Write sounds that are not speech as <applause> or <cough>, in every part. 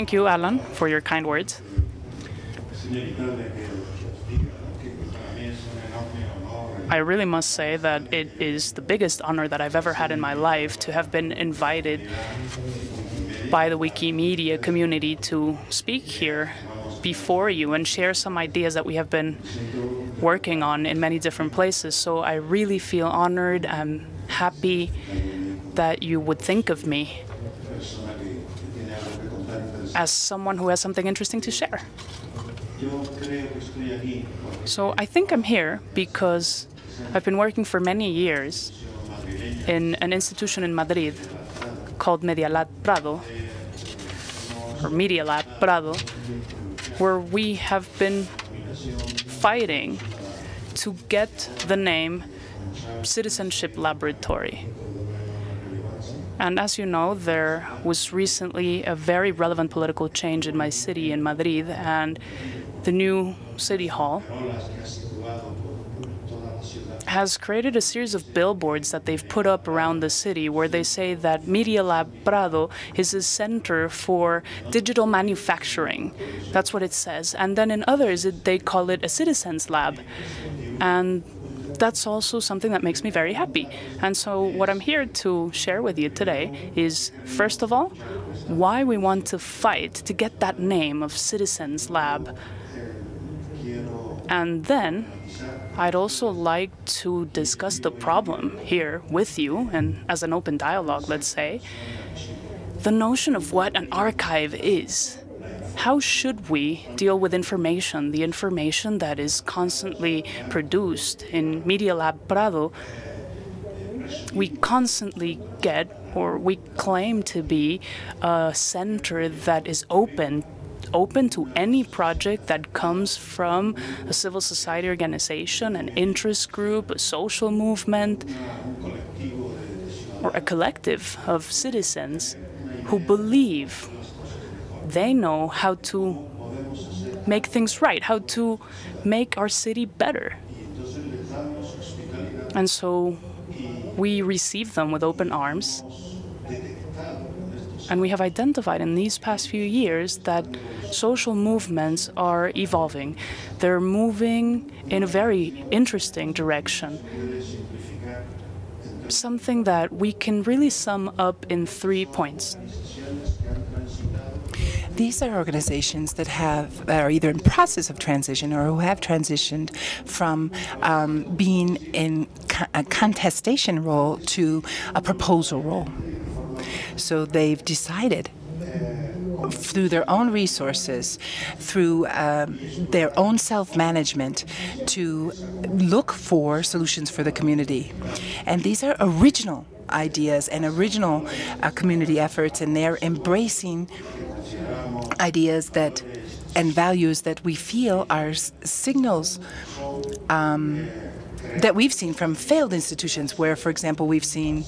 Thank you, Alan, for your kind words. I really must say that it is the biggest honor that I've ever had in my life to have been invited by the Wikimedia community to speak here before you and share some ideas that we have been working on in many different places. So I really feel honored and happy that you would think of me as someone who has something interesting to share. So I think I'm here because I've been working for many years in an institution in Madrid called Media Lab Prado, or Media Lab Prado, where we have been fighting to get the name Citizenship Laboratory. And as you know, there was recently a very relevant political change in my city, in Madrid, and the new city hall has created a series of billboards that they've put up around the city where they say that Media Lab Prado is a center for digital manufacturing. That's what it says. And then in others, it, they call it a citizens lab. And that's also something that makes me very happy. And so what I'm here to share with you today is, first of all, why we want to fight to get that name of Citizens Lab. And then I'd also like to discuss the problem here with you, and as an open dialogue, let's say, the notion of what an archive is. How should we deal with information, the information that is constantly produced in Media Lab Prado? We constantly get, or we claim to be, a center that is open open to any project that comes from a civil society organization, an interest group, a social movement, or a collective of citizens who believe they know how to make things right, how to make our city better. And so we receive them with open arms. And we have identified in these past few years that social movements are evolving. They're moving in a very interesting direction. Something that we can really sum up in three points. These are organizations that have that are either in process of transition or who have transitioned from um, being in a contestation role to a proposal role. So they've decided through their own resources, through um, their own self-management, to look for solutions for the community. And these are original ideas and original uh, community efforts, and they're embracing ideas that and values that we feel are signals um, that we've seen from failed institutions where, for example, we've seen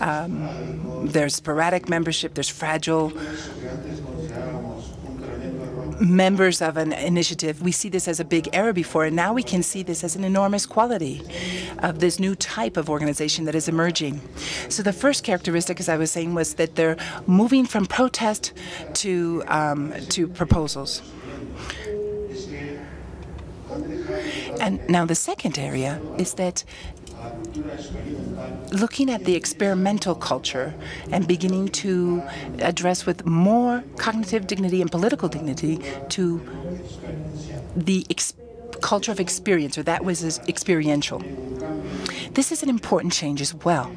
um, there's sporadic membership, there's fragile members of an initiative. We see this as a big error before, and now we can see this as an enormous quality of this new type of organization that is emerging. So the first characteristic, as I was saying, was that they're moving from protest to, um, to proposals. And now the second area is that looking at the experimental culture and beginning to address with more cognitive dignity and political dignity to the culture of experience, or that was experiential. This is an important change as well,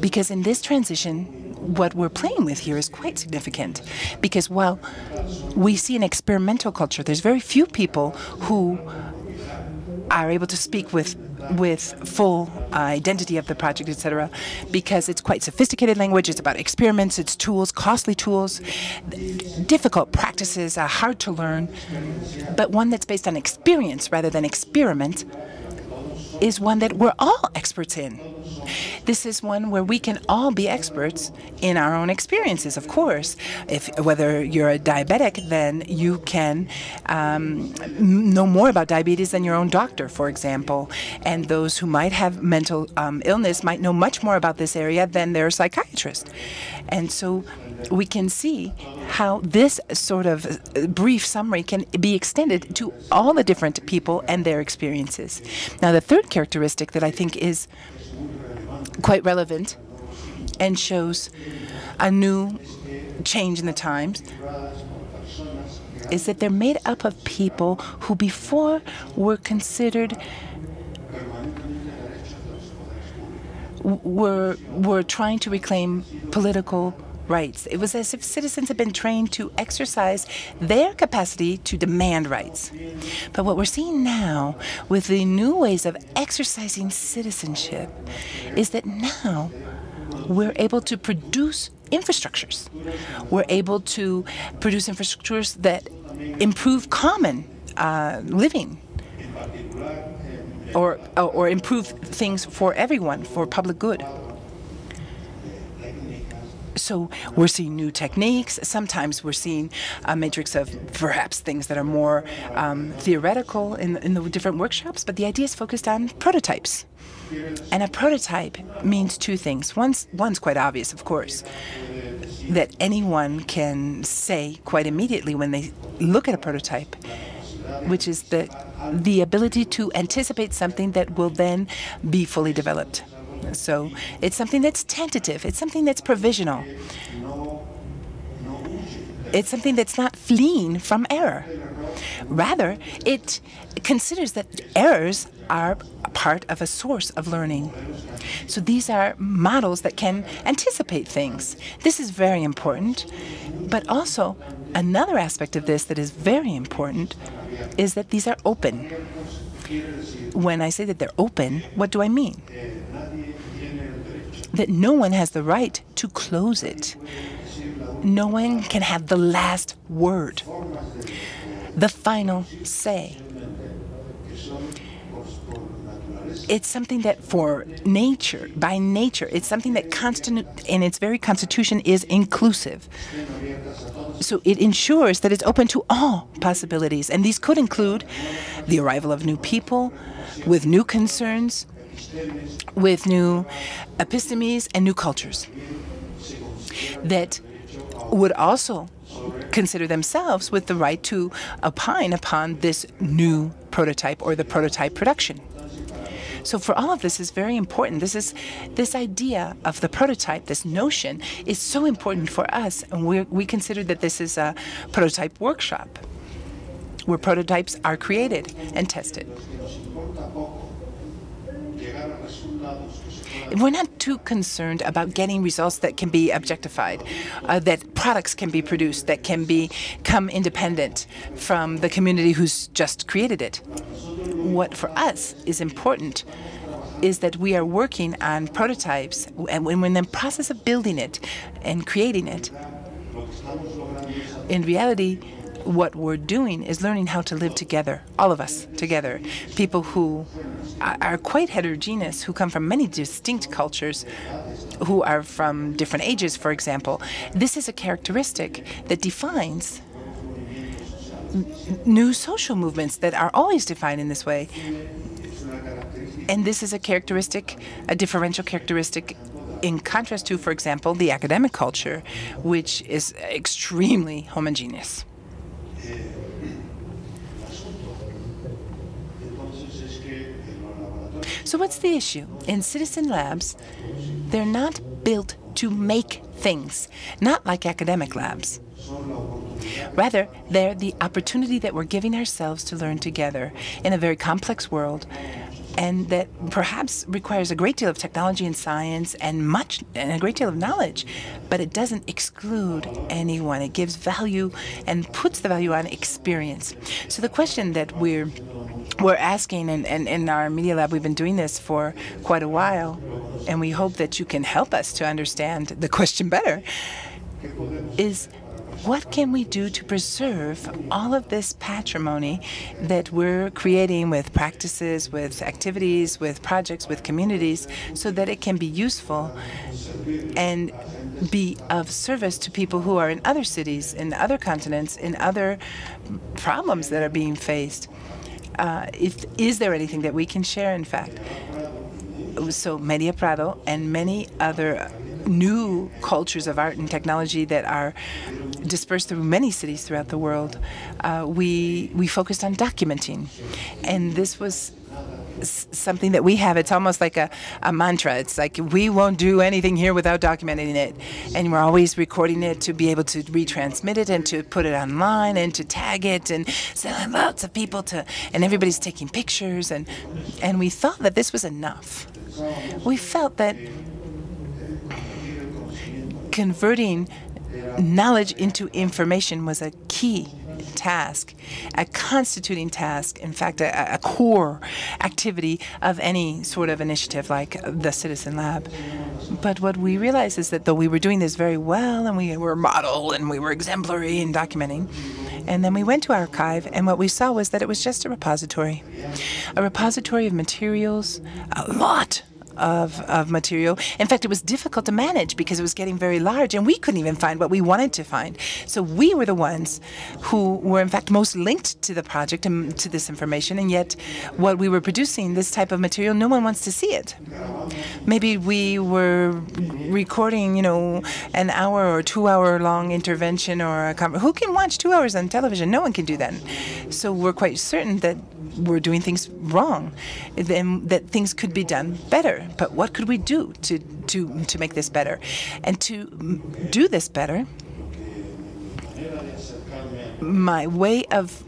because in this transition, what we're playing with here is quite significant because while we see an experimental culture, there's very few people who are able to speak with with full uh, identity of the project, etc., because it's quite sophisticated language. It's about experiments, it's tools, costly tools, difficult practices, hard to learn, but one that's based on experience rather than experiment is one that we're all experts in. This is one where we can all be experts in our own experiences, of course. If Whether you're a diabetic, then you can um, know more about diabetes than your own doctor, for example. And those who might have mental um, illness might know much more about this area than their psychiatrist. And so we can see how this sort of uh, brief summary can be extended to all the different people and their experiences. Now, the third characteristic that I think is quite relevant and shows a new change in the times is that they're made up of people who before were considered were were trying to reclaim political rights. It was as if citizens had been trained to exercise their capacity to demand rights. But what we're seeing now with the new ways of exercising citizenship is that now we're able to produce infrastructures. We're able to produce infrastructures that improve common uh, living or, or improve things for everyone, for public good. So we're seeing new techniques. Sometimes we're seeing a matrix of perhaps things that are more um, theoretical in, in the different workshops, but the idea is focused on prototypes. And a prototype means two things. One's, one's quite obvious, of course, that anyone can say quite immediately when they look at a prototype, which is the, the ability to anticipate something that will then be fully developed. So it's something that's tentative. It's something that's provisional. It's something that's not fleeing from error. Rather, it considers that errors are part of a source of learning. So these are models that can anticipate things. This is very important. But also, another aspect of this that is very important is that these are open. When I say that they're open, what do I mean? That no one has the right to close it. No one can have the last word, the final say. It's something that for nature, by nature, it's something that constant in its very constitution is inclusive. So it ensures that it's open to all possibilities. And these could include the arrival of new people with new concerns, with new epistemes and new cultures that would also consider themselves with the right to opine upon this new prototype or the prototype production. So for all of this is very important. This is this idea of the prototype, this notion, is so important for us, and we we consider that this is a prototype workshop where prototypes are created and tested. We're not too concerned about getting results that can be objectified, uh, that products can be produced, that can become independent from the community who's just created it. What for us is important is that we are working on prototypes, and when we're in the process of building it and creating it, in reality, what we're doing is learning how to live together, all of us together. People who are quite heterogeneous, who come from many distinct cultures, who are from different ages, for example. This is a characteristic that defines new social movements that are always defined in this way. And this is a characteristic, a differential characteristic in contrast to, for example, the academic culture, which is extremely homogeneous. So what's the issue? In citizen labs, they're not built to make things, not like academic labs. Rather, they're the opportunity that we're giving ourselves to learn together in a very complex world and that perhaps requires a great deal of technology and science and much and a great deal of knowledge, but it doesn't exclude anyone. It gives value and puts the value on experience. So the question that we're we're asking, and, and in our Media Lab, we've been doing this for quite a while, and we hope that you can help us to understand the question better, is what can we do to preserve all of this patrimony that we're creating with practices, with activities, with projects, with communities, so that it can be useful and be of service to people who are in other cities, in other continents, in other problems that are being faced. Uh, if, is there anything that we can share, in fact? So Media Prado and many other new cultures of art and technology that are dispersed through many cities throughout the world, uh, we we focused on documenting, and this was something that we have. It's almost like a, a mantra. It's like we won't do anything here without documenting it. And we're always recording it to be able to retransmit it and to put it online and to tag it and send lots of people to, and everybody's taking pictures. And, and we thought that this was enough. We felt that converting knowledge into information was a key task, a constituting task, in fact, a, a, core activity of any sort of initiative like the Citizen Lab. But what we realized is that though we were doing this very well and we were model and we were exemplary in documenting, and then we went to archive, and what we saw was that it was just a repository. A repository of materials, a lot of, of material. In fact, it was difficult to manage because it was getting very large and we couldn't even find what we wanted to find. So we were the ones who were in fact most linked to the project and to this information and yet what we were producing, this type of material, no one wants to see it. Maybe we were recording, you know, an hour or two hour long intervention or a who can watch two hours on television? No one can do that. So we're quite certain that we're doing things wrong, then that things could be done better. But what could we do to to to make this better, and to do this better? My way of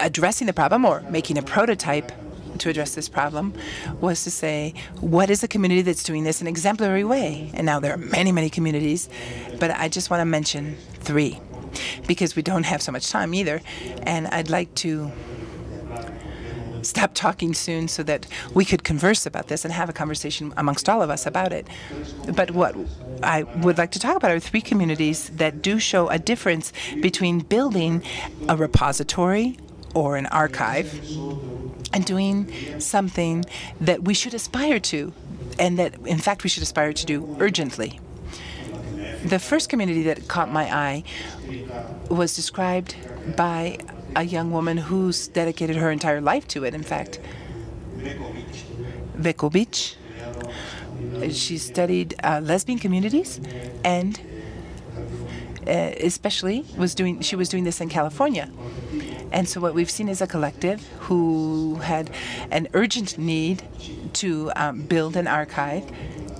addressing the problem or making a prototype to address this problem was to say, what is a community that's doing this in an exemplary way? And now there are many, many communities, but I just want to mention three because we don't have so much time either. And I'd like to stop talking soon so that we could converse about this and have a conversation amongst all of us about it. But what I would like to talk about are three communities that do show a difference between building a repository or an archive and doing something that we should aspire to and that, in fact, we should aspire to do urgently. The first community that caught my eye was described by a young woman who's dedicated her entire life to it, in fact. Cvetkovich. She studied uh, lesbian communities and uh, especially was doing she was doing this in California. And so what we've seen is a collective who had an urgent need to um, build an archive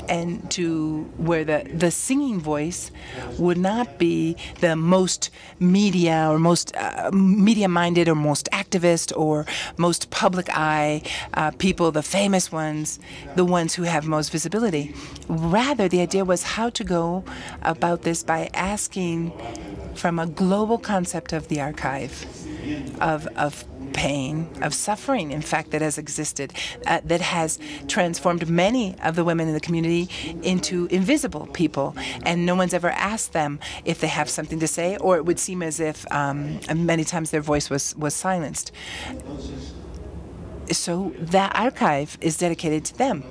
and to where the, the singing voice would not be the most media or most uh, media-minded or most activist or most public eye uh, people, the famous ones, the ones who have most visibility. Rather, the idea was how to go about this by asking from a global concept of the archive, of, of pain, of suffering, in fact, that has existed, uh, that has transformed many of the women in the community into invisible people. And no one's ever asked them if they have something to say, or it would seem as if um, many times their voice was, was silenced. So that archive is dedicated to them.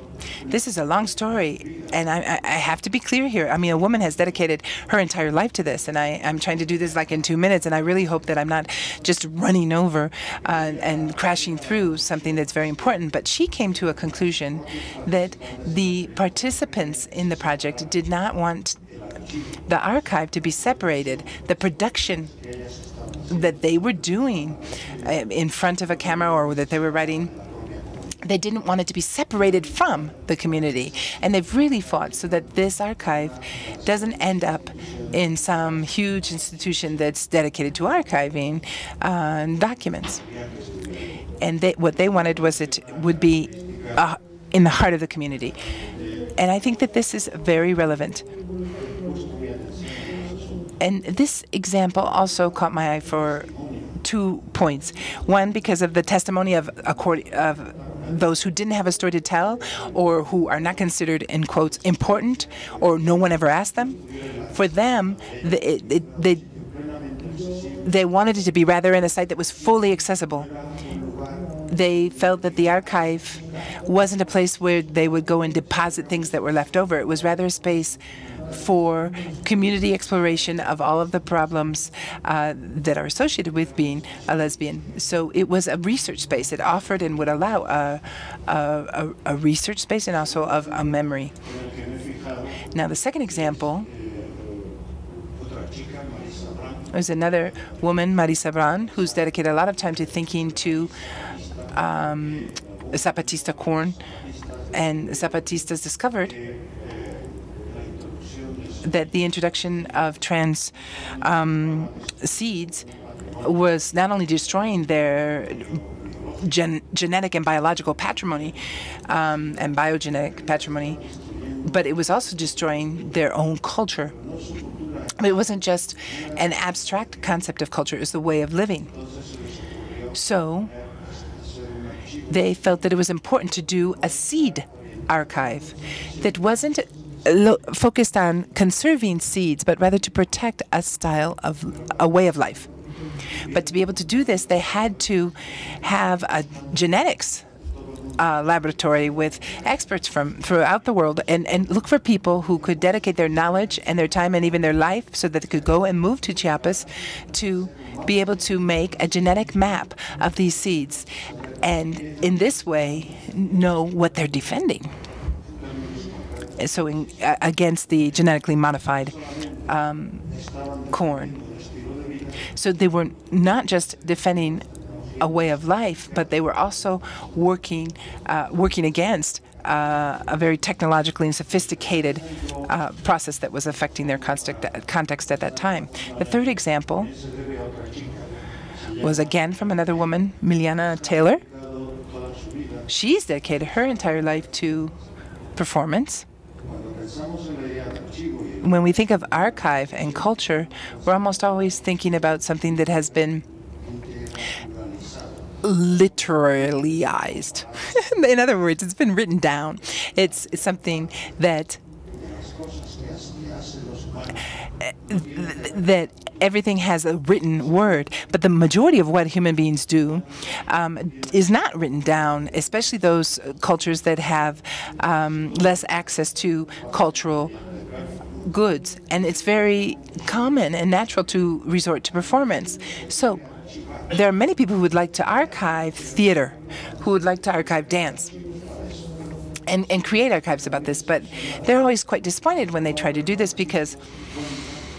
This is a long story, and I, I, have to be clear here. I mean, a woman has dedicated her entire life to this, and I, am trying to do this like in two minutes, and I really hope that I'm not just running over uh, and crashing through something that's very important. But she came to a conclusion that the participants in the project did not want the archive to be separated. The production that they were doing uh, in front of a camera or that they were writing they didn't want it to be separated from the community. And they've really fought so that this archive doesn't end up in some huge institution that's dedicated to archiving uh, documents. And they, what they wanted was it would be uh, in the heart of the community. And I think that this is very relevant. And this example also caught my eye for two points. One, because of the testimony of, a court of those who didn't have a story to tell or who are not considered, in quotes, important or no one ever asked them, for them, the, it, it, they they wanted it to be rather in a site that was fully accessible. They felt that the archive wasn't a place where they would go and deposit things that were left over. It was rather a space for community exploration of all of the problems uh, that are associated with being a lesbian. So it was a research space. It offered and would allow a, a, a research space and also of a memory. Now, the second example there's another woman, Marisa Brown, who's dedicated a lot of time to thinking to um, Zapatista corn. And Zapatistas discovered that the introduction of trans um, seeds was not only destroying their gen genetic and biological patrimony um, and biogenetic patrimony, but it was also destroying their own culture. It wasn't just an abstract concept of culture, it was the way of living. So they felt that it was important to do a seed archive that wasn't focused on conserving seeds, but rather to protect a style of a way of life. But to be able to do this, they had to have a genetics uh, laboratory with experts from throughout the world and, and look for people who could dedicate their knowledge and their time and even their life so that they could go and move to Chiapas to be able to make a genetic map of these seeds and in this way know what they're defending. So in, against the genetically modified um, corn. So they were not just defending a way of life, but they were also working uh, working against uh, a very technologically and sophisticated uh, process that was affecting their context at that time. The third example was again from another woman, Diana Taylor. She's dedicated her entire life to performance. When we think of archive and culture, we're almost always thinking about something that has been literallyized. <laughs> In other words, it's been written down. It's, something that uh, that everything has a written word, but the majority of what human beings do um, is not written down, especially those cultures that have um, less access to cultural goods. And it's very common and natural to resort to performance. So there are many people who would like to archive theater, who would like to archive dance. And, and create archives about this, but they're always quite disappointed when they try to do this because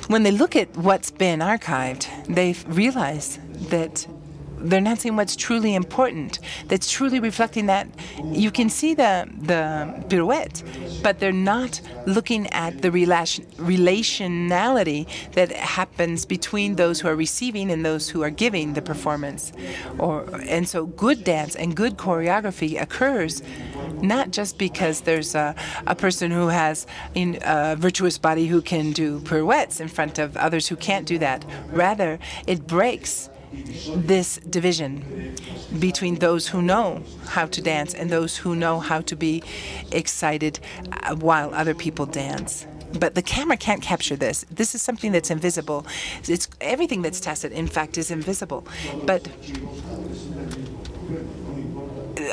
when they look at what's been archived, they realize that they're not seeing what's truly important, that's truly reflecting that. You can see the, the pirouette, but they're not looking at the relation, relationality that happens between those who are receiving and those who are giving the performance. Or, and so good dance and good choreography occurs not just because there's a, a person who has in, a virtuous body who can do pirouettes in front of others who can't do that. Rather, it breaks this division between those who know how to dance and those who know how to be excited uh, while other people dance. But the camera can't capture this. This is something that's invisible. It's everything that's tacit, in fact, is invisible. But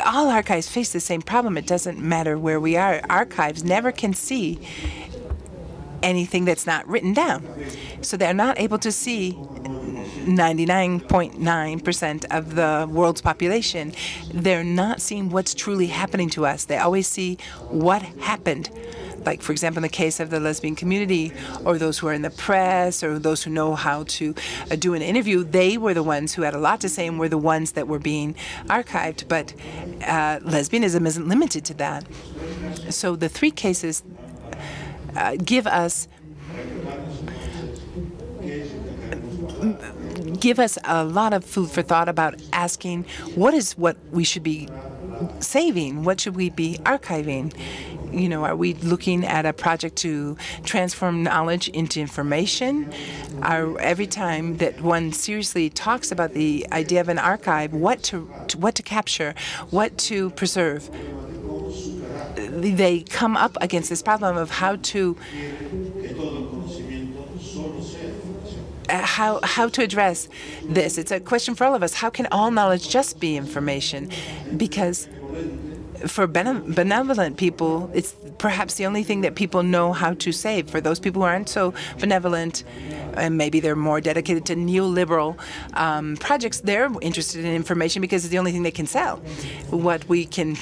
all archives face the same problem. It doesn't matter where we are. Archives never can see anything that's not written down. So they're not able to see 99.9% of the world's population. They're not seeing what's truly happening to us. They always see what happened like for example in the case of the lesbian community or those who are in the press or those who know how to uh, do an interview they were the ones who had a lot to say and were the ones that were being archived but uh, lesbianism isn't limited to that so the three cases uh, give us give us a lot of food for thought about asking what is what we should be saving? What should we be archiving? You know, are we looking at a project to transform knowledge into information? Are, every time that one seriously talks about the idea of an archive, what to, to what to capture, what to preserve, they come up against this problem of how to how how to address this. It's a question for all of us. How can all knowledge just be information? Because for benevolent people, it's perhaps the only thing that people know how to save. For those people who aren't so benevolent, and maybe they're more dedicated to neoliberal um, projects, they're interested in information because it's the only thing they can sell. What we can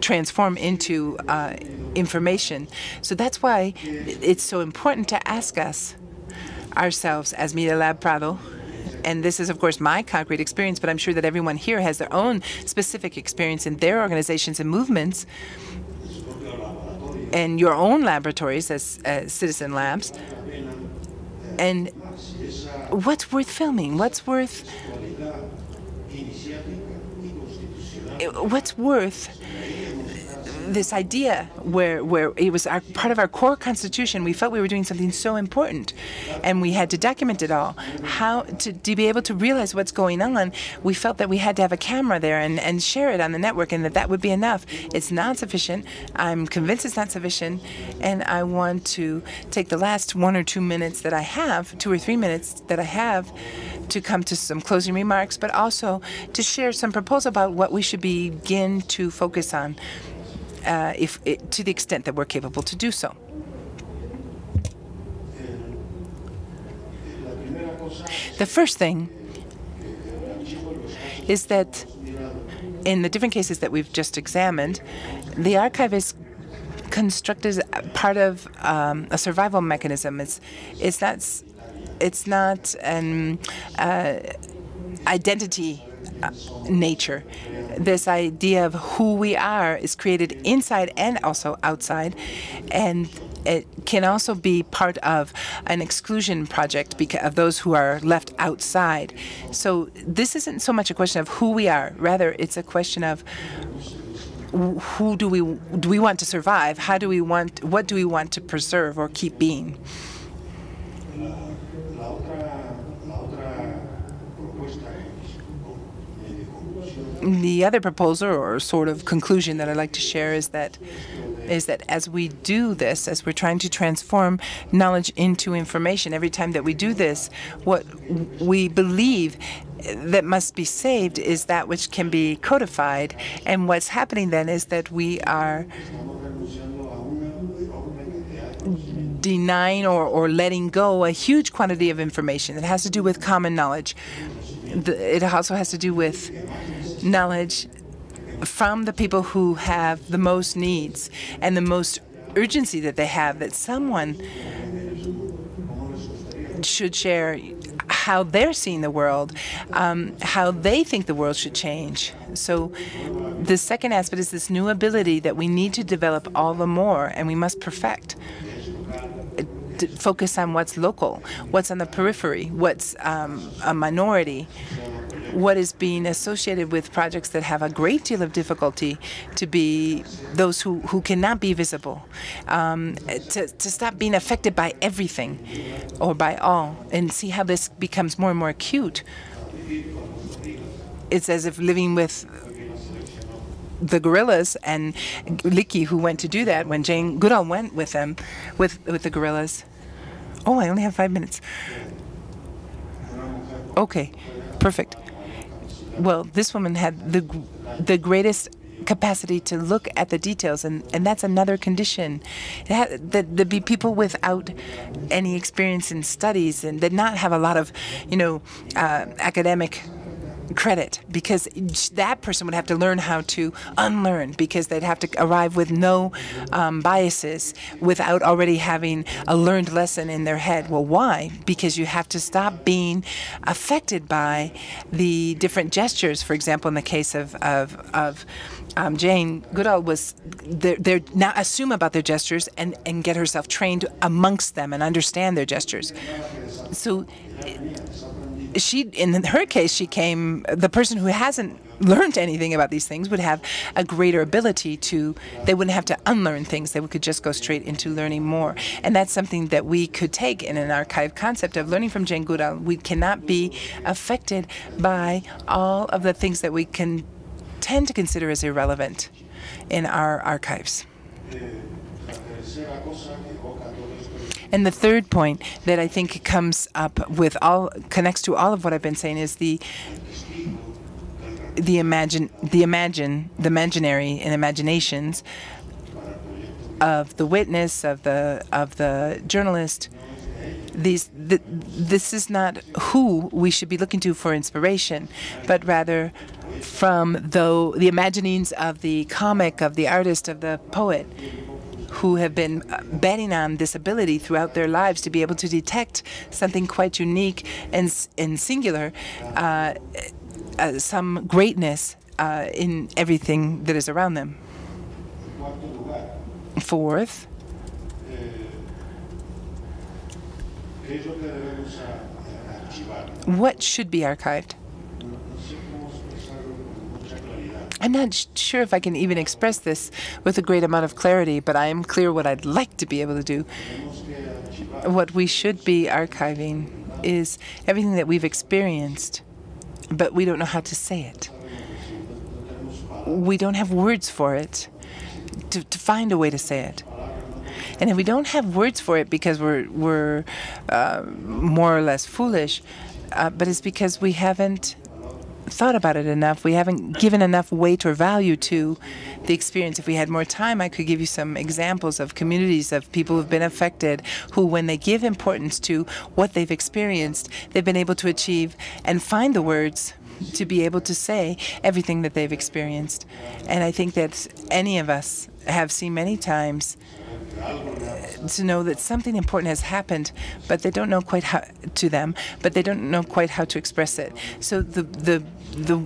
transform into uh, information. So that's why it's so important to ask us ourselves as Media Lab Prado and this is, of course, my concrete experience, but I'm sure that everyone here has their own specific experience in their organizations and movements and your own laboratories as uh, citizen labs. And what's worth filming? What's worth what's worth this idea where where it was our, part of our core constitution. We felt we were doing something so important, and we had to document it all. How to, to be able to realize what's going on, we felt that we had to have a camera there and, and share it on the network, and that that would be enough. It's not sufficient. I'm convinced it's not sufficient, and I want to take the last one or two minutes that I have, two or three minutes that I have, to come to some closing remarks, but also to share some proposal about what we should begin to focus on uh, if it, to the extent that we're capable to do so. The first thing is that in the different cases that we've just examined, the archive is constructed as part of um, a survival mechanism. It's it's not it's not an uh, identity nature. This idea of who we are is created inside and also outside, and it can also be part of an exclusion project of those who are left outside. So this isn't so much a question of who we are, rather it's a question of who do we do we want to survive? How do we want what do we want to preserve or keep being? The other proposal or sort of conclusion that I'd like to share is that is that as we do this, as we're trying to transform knowledge into information, every time that we do this, what we believe that must be saved is that which can be codified. And what's happening then is that we are denying or, or letting go a huge quantity of information that has to do with common knowledge. It also has to do with knowledge from the people who have the most needs and the most urgency that they have that someone should share how they're seeing the world, um, how they think the world should change. So the second aspect is this new ability that we need to develop all the more and we must perfect. focus on what's local, what's on the periphery, what's um, a minority, what is being associated with projects that have a great deal of difficulty to be those who, who cannot be visible, um, to, to stop being affected by everything or by all, and see how this becomes more and more acute. It's as if living with the gorillas and Leakey, who went to do that when Jane Goodall went with them, with with the gorillas. Oh, I only have five minutes. Okay, perfect well, this woman had the the greatest capacity to look at the details, and, and that's another condition. That there'd be people without any experience in studies and did not have a lot of, you know, uh, academic credit because that person would have to learn how to unlearn because they'd have to arrive with no um, biases without already having a learned lesson in their head. Well, why? Because you have to stop being affected by the different gestures. For example, in the case of, of, of um, Jane Goodall was they're, now assume about their gestures and, and get herself trained amongst them and understand their gestures. So she, in her case, she came, the person who hasn't learned anything about these things would have a greater ability to, they wouldn't have to unlearn things. They could just go straight into learning more. And that's something that we could take in an archive concept of learning from Jane Goodall. We cannot be affected by all of the things that we can tend to consider as irrelevant in our archives. Eh, eh, And the third point that I think comes up with all connects to all of what I've been saying is the the imagine the imagine the imaginary and imaginations of the witness of the of the journalist. These th this is not who we should be looking to for inspiration but rather from the the imaginings of the comic of the artist of the poet who have been betting on this ability throughout their lives to be able to detect something quite unique and, and singular uh, uh, some greatness uh, in everything that is around them. Fourth, what should be archived? I'm not sure if I can even express this with a great amount of clarity, but I am clear what I'd like to be able to do. What we should be archiving is everything that we've experienced but we don't know how to say it. We don't have words for it to, to find a way to say it. And if we don't have words for it because we're, we're uh, more or less foolish, uh, but it's because we haven't thought about it enough. We haven't given enough weight or value to the experience. If we had more time, I could give you some examples of communities of people who've been affected who, when they give importance to what they've experienced, they've been able to achieve and find the words to be able to say everything that they've experienced. And I think that any of us have seen many times uh, to know that something important has happened, but they don't know quite how to them, but they don't know quite how to express it. So the the the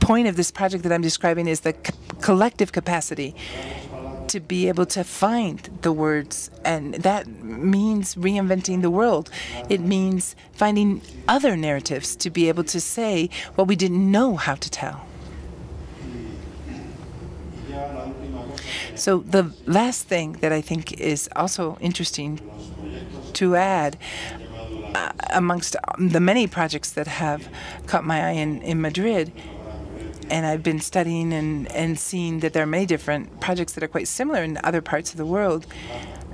point of this project that I'm describing is the collective capacity to be able to find the words, and that means reinventing the world. It means finding other narratives to be able to say what we didn't know how to tell. So the last thing that I think is also interesting to add uh, amongst the many projects that have caught my eye in, in Madrid and I've been studying and, and seeing that there are many different projects that are quite similar in other parts of the world.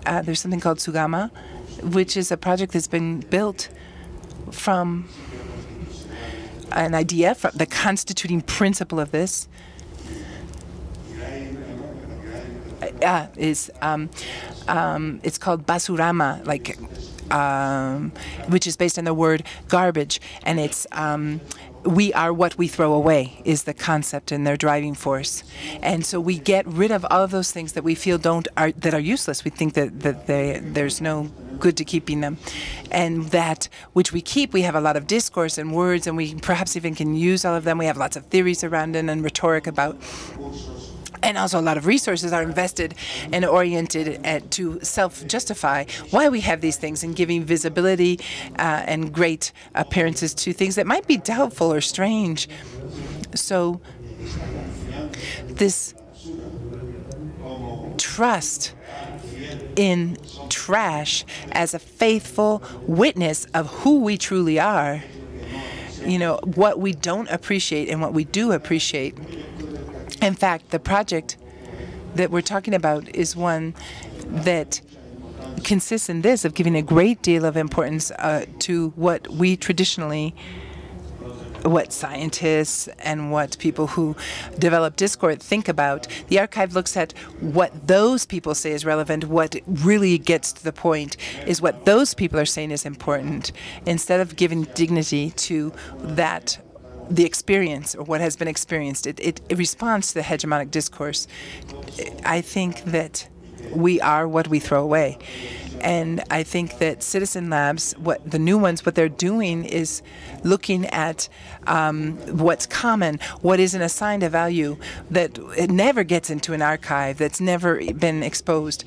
Uh, there's something called Sugama, which is a project that's been built from an idea, from the constituting principle of this uh, is um, um, it's called basurama, like um, which is based on the word garbage, and it's um, we are what we throw away is the concept and their driving force. And so we get rid of all of those things that we feel don't are that are useless. We think that that they, there's no good to keeping them, and that which we keep, we have a lot of discourse and words, and we perhaps even can use all of them. We have lots of theories around it and rhetoric about and also a lot of resources are invested and oriented at, to self-justify why we have these things and giving visibility uh, and great appearances to things that might be doubtful or strange. So this trust in trash as a faithful witness of who we truly are, you know, what we don't appreciate and what we do appreciate in fact, the project that we're talking about is one that consists in this, of giving a great deal of importance uh, to what we traditionally what scientists and what people who develop Discord think about. The archive looks at what those people say is relevant, what really gets to the point is what those people are saying is important, instead of giving dignity to that the experience or what has been experienced. It, it, it responds to the hegemonic discourse. I think that we are what we throw away. And I think that Citizen Labs, what the new ones, what they're doing is looking at um, what's common, what isn't assigned a value, that it never gets into an archive, that's never been exposed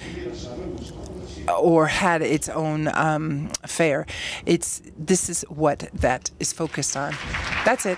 or had its own um, fare. It's this is what that is focused on. That's it.